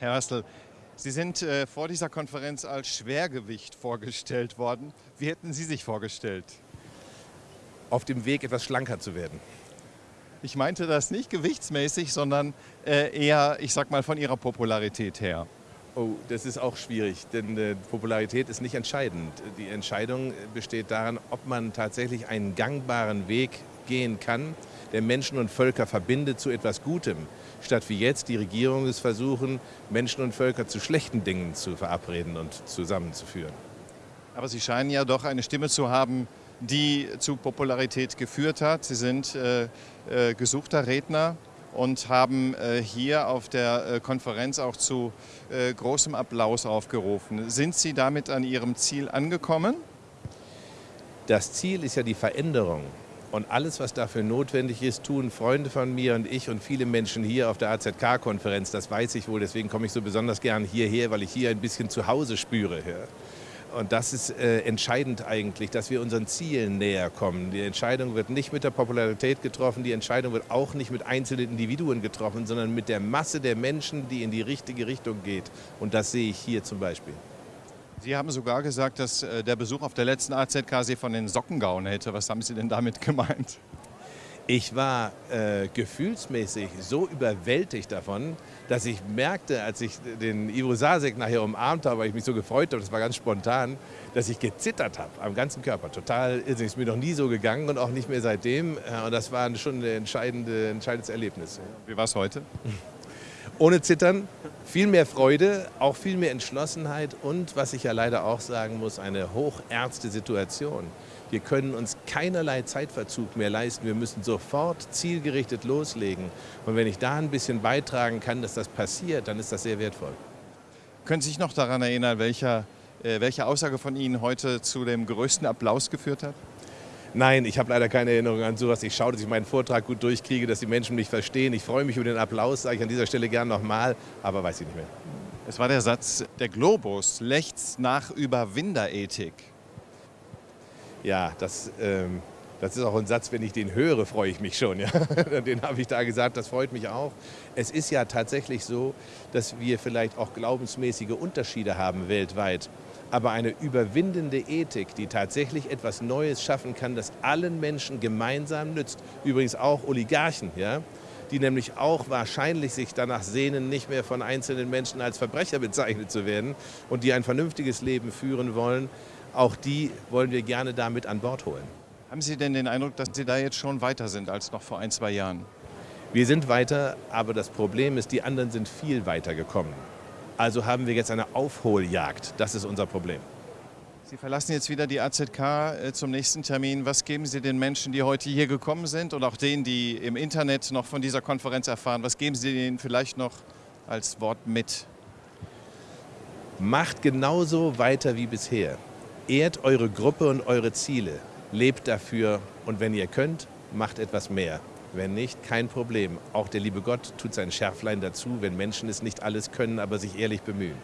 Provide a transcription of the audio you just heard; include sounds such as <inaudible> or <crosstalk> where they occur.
Herr Hassel, Sie sind äh, vor dieser Konferenz als Schwergewicht vorgestellt worden. Wie hätten Sie sich vorgestellt? Auf dem Weg, etwas schlanker zu werden. Ich meinte das nicht gewichtsmäßig, sondern äh, eher, ich sag mal, von Ihrer Popularität her. Oh, das ist auch schwierig, denn äh, Popularität ist nicht entscheidend. Die Entscheidung besteht daran, ob man tatsächlich einen gangbaren Weg gehen kann, der Menschen und Völker verbindet zu etwas Gutem, statt wie jetzt die Regierungen es versuchen, Menschen und Völker zu schlechten Dingen zu verabreden und zusammenzuführen. Aber Sie scheinen ja doch eine Stimme zu haben, die zu Popularität geführt hat. Sie sind äh, äh, gesuchter Redner und haben äh, hier auf der äh, Konferenz auch zu äh, großem Applaus aufgerufen. Sind Sie damit an Ihrem Ziel angekommen? Das Ziel ist ja die Veränderung. Und alles, was dafür notwendig ist, tun Freunde von mir und ich und viele Menschen hier auf der AZK-Konferenz. Das weiß ich wohl, deswegen komme ich so besonders gern hierher, weil ich hier ein bisschen zu Hause spüre. Und das ist äh, entscheidend eigentlich, dass wir unseren Zielen näher kommen. Die Entscheidung wird nicht mit der Popularität getroffen, die Entscheidung wird auch nicht mit einzelnen Individuen getroffen, sondern mit der Masse der Menschen, die in die richtige Richtung geht. Und das sehe ich hier zum Beispiel. Sie haben sogar gesagt, dass äh, der Besuch auf der letzten AZK Sie von den Socken gehauen hätte. Was haben Sie denn damit gemeint? Ich war äh, gefühlsmäßig so überwältigt davon, dass ich merkte, als ich den Ivo Sasek nachher umarmt habe, weil ich mich so gefreut habe, das war ganz spontan, dass ich gezittert habe am ganzen Körper. Total irrsinnig. Ist mir noch nie so gegangen und auch nicht mehr seitdem. Äh, und das war schon ein entscheidende, entscheidendes Erlebnis. Wie war es heute? <laughs> ohne Zittern, viel mehr Freude, auch viel mehr Entschlossenheit und, was ich ja leider auch sagen muss, eine hochernste Situation. Wir können uns keinerlei Zeitverzug mehr leisten. Wir müssen sofort zielgerichtet loslegen. Und wenn ich da ein bisschen beitragen kann, dass das passiert, dann ist das sehr wertvoll. Können Sie sich noch daran erinnern, welcher, äh, welche Aussage von Ihnen heute zu dem größten Applaus geführt hat? Nein, ich habe leider keine Erinnerung an sowas. Ich schaue, dass ich meinen Vortrag gut durchkriege, dass die Menschen mich verstehen. Ich freue mich über den Applaus, sage ich an dieser Stelle gern nochmal, aber weiß ich nicht mehr. Es war der Satz, der Globus lechzt nach Überwinderethik. Ja, das, ähm, das ist auch ein Satz, wenn ich den höre, freue ich mich schon. Ja? <laughs> Den habe ich da gesagt, das freut mich auch. Es ist ja tatsächlich so, dass wir vielleicht auch glaubensmäßige Unterschiede haben weltweit aber eine überwindende Ethik, die tatsächlich etwas Neues schaffen kann, das allen Menschen gemeinsam nützt. Übrigens auch Oligarchen, ja, die nämlich auch wahrscheinlich sich danach sehnen, nicht mehr von einzelnen Menschen als Verbrecher bezeichnet zu werden und die ein vernünftiges Leben führen wollen. Auch die wollen wir gerne damit an Bord holen. Haben Sie denn den Eindruck, dass Sie da jetzt schon weiter sind als noch vor ein, zwei Jahren? Wir sind weiter, aber das Problem ist, die anderen sind viel weiter gekommen. Also haben wir jetzt eine Aufholjagd. Das ist unser Problem. Sie verlassen jetzt wieder die AZK äh, zum nächsten Termin. Was geben Sie den Menschen, die heute hier gekommen sind und auch denen, die im Internet noch von dieser Konferenz erfahren, was geben Sie ihnen vielleicht noch als Wort mit? Macht genauso weiter wie bisher. Ehrt eure Gruppe und eure Ziele. Lebt dafür und wenn ihr könnt, macht etwas mehr. Wenn nicht, kein Problem. Auch der liebe Gott tut sein Schärflein dazu, wenn Menschen es nicht alles können, aber sich ehrlich bemühen.